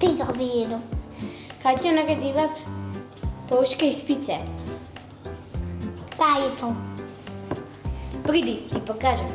Pizza vedo. Katjona ga diva poške iz pice. Kaj je to? Pridi, ti pokažem.